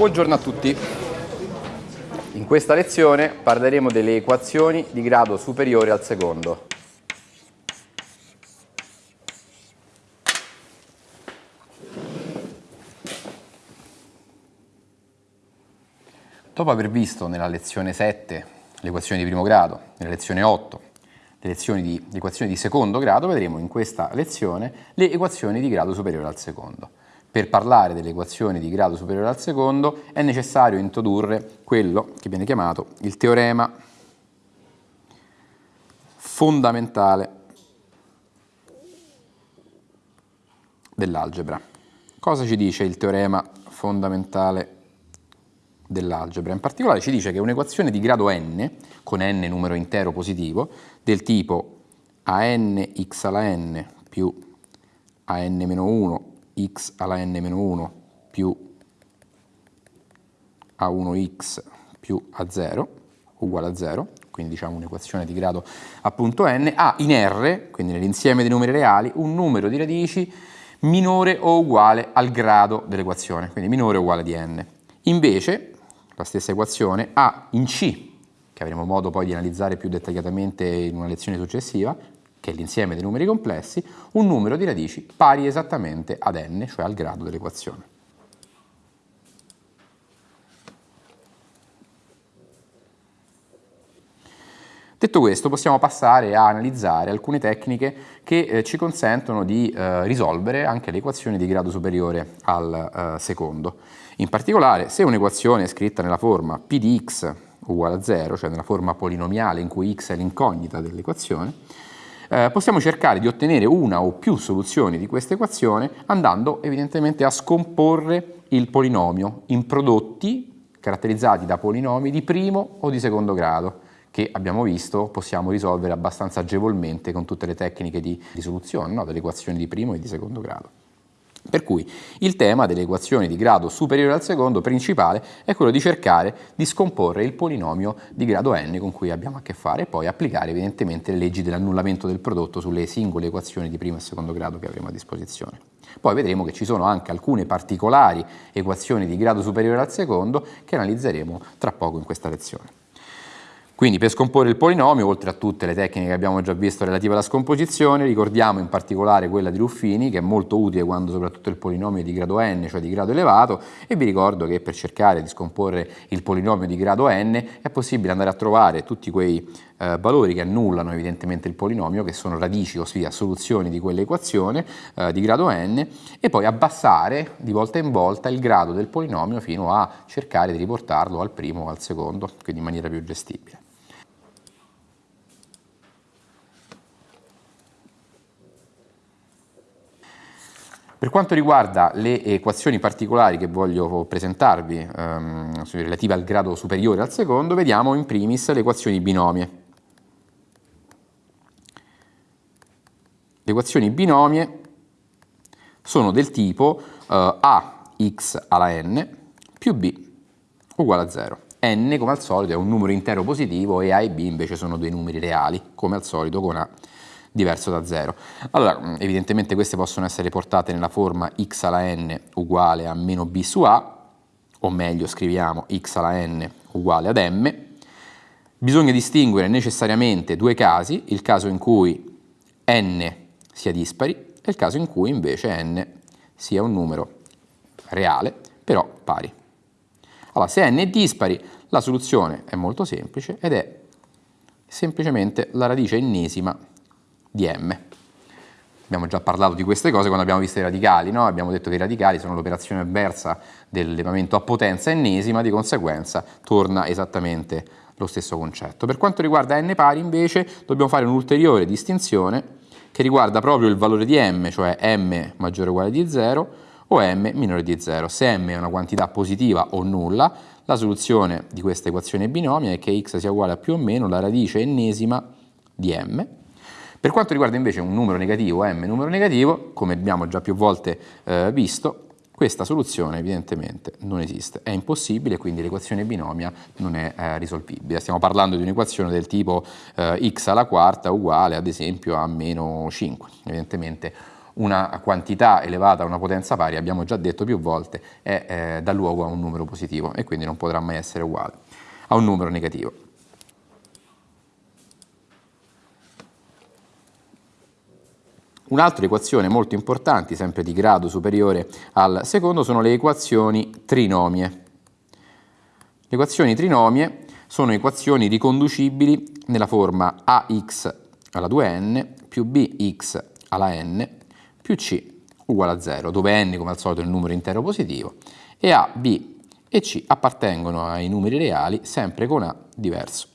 Buongiorno a tutti. In questa lezione parleremo delle equazioni di grado superiore al secondo. Dopo aver visto nella lezione 7 le equazioni di primo grado, nella lezione 8 le, di, equazioni di secondo grado, vedremo in questa lezione le equazioni di grado superiore al secondo. Per parlare delle equazioni di grado superiore al secondo è necessario introdurre quello che viene chiamato il teorema fondamentale dell'algebra. Cosa ci dice il teorema fondamentale dell'algebra? In particolare ci dice che un'equazione di grado n, con n numero intero positivo, del tipo a n x alla n più a n-1 x alla n-1 più a1x più a0 uguale a 0, quindi diciamo un'equazione di grado appunto n, ha in R, quindi nell'insieme dei numeri reali, un numero di radici minore o uguale al grado dell'equazione, quindi minore o uguale di n. Invece, la stessa equazione ha in C, che avremo modo poi di analizzare più dettagliatamente in una lezione successiva, che è l'insieme dei numeri complessi, un numero di radici pari esattamente ad n, cioè al grado dell'equazione. Detto questo possiamo passare a analizzare alcune tecniche che eh, ci consentono di eh, risolvere anche le equazioni di grado superiore al eh, secondo. In particolare se un'equazione è scritta nella forma p di x uguale a 0, cioè nella forma polinomiale in cui x è l'incognita dell'equazione, eh, possiamo cercare di ottenere una o più soluzioni di questa equazione andando evidentemente a scomporre il polinomio in prodotti caratterizzati da polinomi di primo o di secondo grado che abbiamo visto possiamo risolvere abbastanza agevolmente con tutte le tecniche di risoluzione no? delle equazioni di primo e di secondo grado. Per cui il tema delle equazioni di grado superiore al secondo principale è quello di cercare di scomporre il polinomio di grado n con cui abbiamo a che fare e poi applicare evidentemente le leggi dell'annullamento del prodotto sulle singole equazioni di primo e secondo grado che avremo a disposizione. Poi vedremo che ci sono anche alcune particolari equazioni di grado superiore al secondo che analizzeremo tra poco in questa lezione. Quindi per scomporre il polinomio, oltre a tutte le tecniche che abbiamo già visto relative alla scomposizione, ricordiamo in particolare quella di Ruffini, che è molto utile quando soprattutto il polinomio è di grado n, cioè di grado elevato, e vi ricordo che per cercare di scomporre il polinomio di grado n è possibile andare a trovare tutti quei eh, valori che annullano evidentemente il polinomio, che sono radici, ossia soluzioni di quell'equazione eh, di grado n, e poi abbassare di volta in volta il grado del polinomio fino a cercare di riportarlo al primo o al secondo, quindi in maniera più gestibile. Per quanto riguarda le equazioni particolari che voglio presentarvi, ehm, relative al grado superiore al secondo, vediamo in primis le equazioni binomie. Le equazioni binomie sono del tipo eh, ax alla n più b uguale a 0. n, come al solito, è un numero intero positivo e a e b invece sono due numeri reali, come al solito con a diverso da 0. Allora, mm, evidentemente queste possono essere portate nella forma x alla n uguale a meno b su a, o meglio scriviamo x alla n uguale ad m. Bisogna distinguere necessariamente due casi, il caso in cui n sia dispari e il caso in cui invece n sia un numero reale, però pari. Allora, se n è dispari, la soluzione è molto semplice ed è semplicemente la radice ennesima di m. Abbiamo già parlato di queste cose quando abbiamo visto i radicali, no? abbiamo detto che i radicali sono l'operazione avversa dell'elevamento a potenza ennesima, di conseguenza torna esattamente lo stesso concetto. Per quanto riguarda n pari invece dobbiamo fare un'ulteriore distinzione che riguarda proprio il valore di m, cioè m maggiore o uguale di 0 o m minore di 0. Se m è una quantità positiva o nulla, la soluzione di questa equazione binomia è che x sia uguale a più o meno la radice ennesima di m, per quanto riguarda invece un numero negativo, m numero negativo, come abbiamo già più volte eh, visto, questa soluzione evidentemente non esiste, è impossibile, quindi l'equazione binomia non è eh, risolvibile. Stiamo parlando di un'equazione del tipo eh, x alla quarta uguale ad esempio a meno 5. Evidentemente una quantità elevata a una potenza pari, abbiamo già detto più volte, è, eh, dà luogo a un numero positivo e quindi non potrà mai essere uguale a un numero negativo. Un'altra equazione molto importante, sempre di grado superiore al secondo, sono le equazioni trinomie. Le equazioni trinomie sono equazioni riconducibili nella forma ax alla 2n più bx alla n più c uguale a 0, dove n come al solito è il numero intero positivo e a, b e c appartengono ai numeri reali sempre con a diverso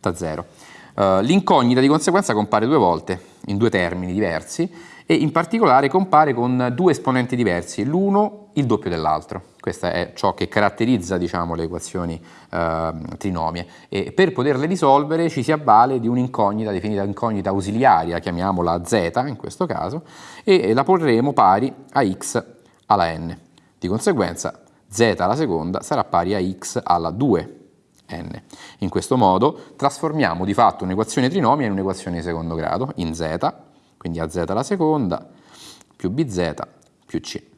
da 0. Uh, L'incognita di conseguenza compare due volte in due termini diversi e in particolare compare con due esponenti diversi, l'uno il doppio dell'altro. Questo è ciò che caratterizza diciamo, le equazioni eh, trinomie e per poterle risolvere ci si avvale di un'incognita definita incognita ausiliaria, chiamiamola z in questo caso, e la porremo pari a x alla n. Di conseguenza z alla seconda sarà pari a x alla 2 n. In questo modo trasformiamo di fatto un'equazione trinomia in un'equazione di secondo grado, in z, quindi a z alla seconda, più bz più c.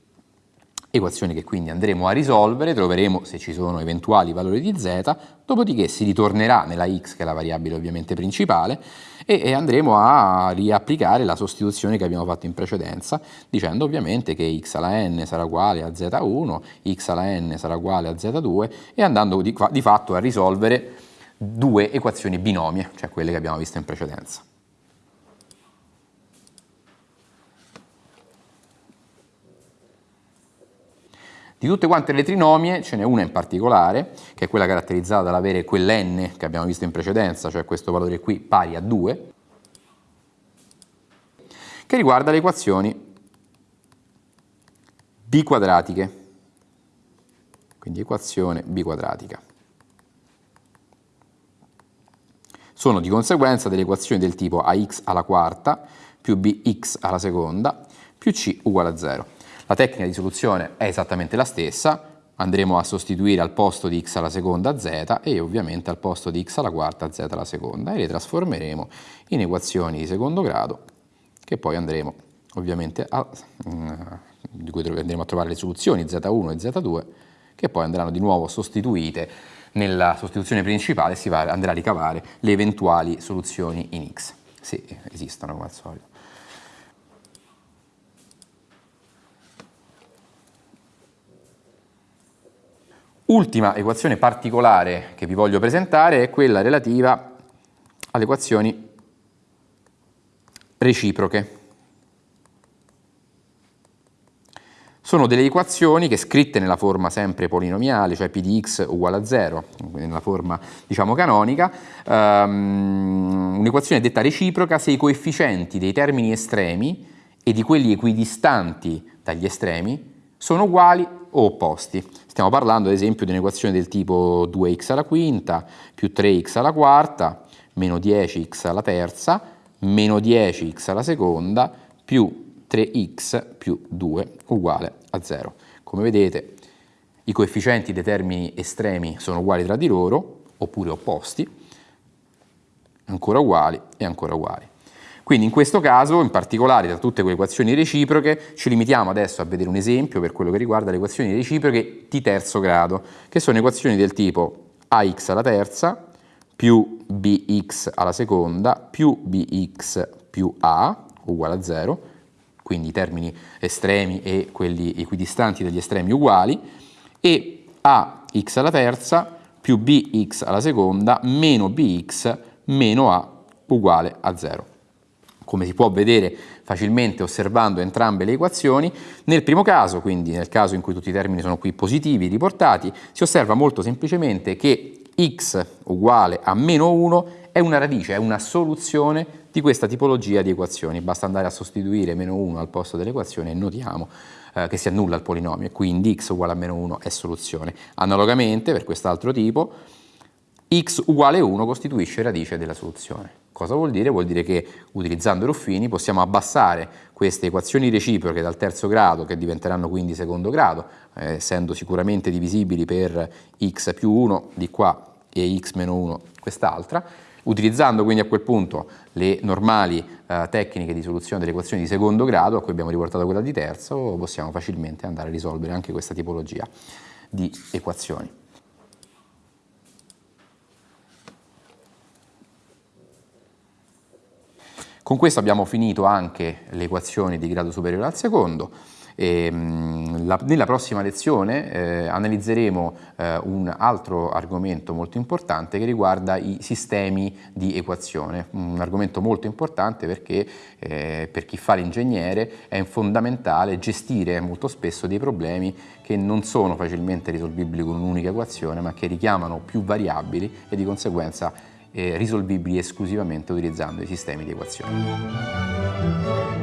Equazione che quindi andremo a risolvere, troveremo se ci sono eventuali valori di z, dopodiché si ritornerà nella x, che è la variabile ovviamente principale, e, e andremo a riapplicare la sostituzione che abbiamo fatto in precedenza, dicendo ovviamente che x alla n sarà uguale a z1, x alla n sarà uguale a z2 e andando di, di fatto a risolvere due equazioni binomie, cioè quelle che abbiamo visto in precedenza. Di tutte quante le trinomie ce n'è una in particolare, che è quella caratterizzata dall'avere quell'n che abbiamo visto in precedenza, cioè questo valore qui pari a 2, che riguarda le equazioni biquadratiche. Quindi equazione biquadratica. Sono di conseguenza delle equazioni del tipo ax alla quarta più bx alla seconda più c uguale a 0. La tecnica di soluzione è esattamente la stessa, andremo a sostituire al posto di x alla seconda z e ovviamente al posto di x alla quarta z alla seconda e le trasformeremo in equazioni di secondo grado che poi andremo ovviamente a, mm, di cui andremo a trovare le soluzioni z1 e z2 che poi andranno di nuovo sostituite nella sostituzione principale si va, andrà a ricavare le eventuali soluzioni in x, se esistono come al solito. Ultima equazione particolare che vi voglio presentare è quella relativa alle equazioni reciproche. Sono delle equazioni che scritte nella forma sempre polinomiale, cioè p di x uguale a 0, nella forma diciamo canonica, um, un'equazione detta reciproca se i coefficienti dei termini estremi e di quelli equidistanti dagli estremi sono uguali opposti. Stiamo parlando ad esempio di un'equazione del tipo 2x alla quinta più 3x alla quarta meno 10x alla terza meno 10x alla seconda più 3x più 2 uguale a 0. Come vedete i coefficienti dei termini estremi sono uguali tra di loro oppure opposti, ancora uguali e ancora uguali. Quindi in questo caso, in particolare tra tutte quelle equazioni reciproche, ci limitiamo adesso a vedere un esempio per quello che riguarda le equazioni reciproche di terzo grado, che sono equazioni del tipo ax alla terza più bx alla seconda più bx più a uguale a 0, quindi i termini estremi e quelli equidistanti dagli estremi uguali, e ax alla terza più bx alla seconda meno bx meno a uguale a 0 come si può vedere facilmente osservando entrambe le equazioni. Nel primo caso, quindi nel caso in cui tutti i termini sono qui positivi riportati, si osserva molto semplicemente che x uguale a meno 1 è una radice, è una soluzione di questa tipologia di equazioni. Basta andare a sostituire meno 1 al posto dell'equazione e notiamo eh, che si annulla il polinomio, quindi x uguale a meno 1 è soluzione. Analogamente, per quest'altro tipo, x uguale 1 costituisce radice della soluzione. Cosa vuol dire? Vuol dire che utilizzando Ruffini possiamo abbassare queste equazioni reciproche dal terzo grado, che diventeranno quindi secondo grado, eh, essendo sicuramente divisibili per x più 1 di qua e x meno 1 quest'altra, Utilizzando quindi a quel punto le normali eh, tecniche di soluzione delle equazioni di secondo grado, a cui abbiamo riportato quella di terzo, possiamo facilmente andare a risolvere anche questa tipologia di equazioni. Con questo abbiamo finito anche le equazioni di grado superiore al secondo. E, ehm, la, nella prossima lezione eh, analizzeremo eh, un altro argomento molto importante che riguarda i sistemi di equazione, un argomento molto importante perché eh, per chi fa l'ingegnere è fondamentale gestire molto spesso dei problemi che non sono facilmente risolvibili con un'unica equazione ma che richiamano più variabili e di conseguenza risolvibili esclusivamente utilizzando i sistemi di equazione.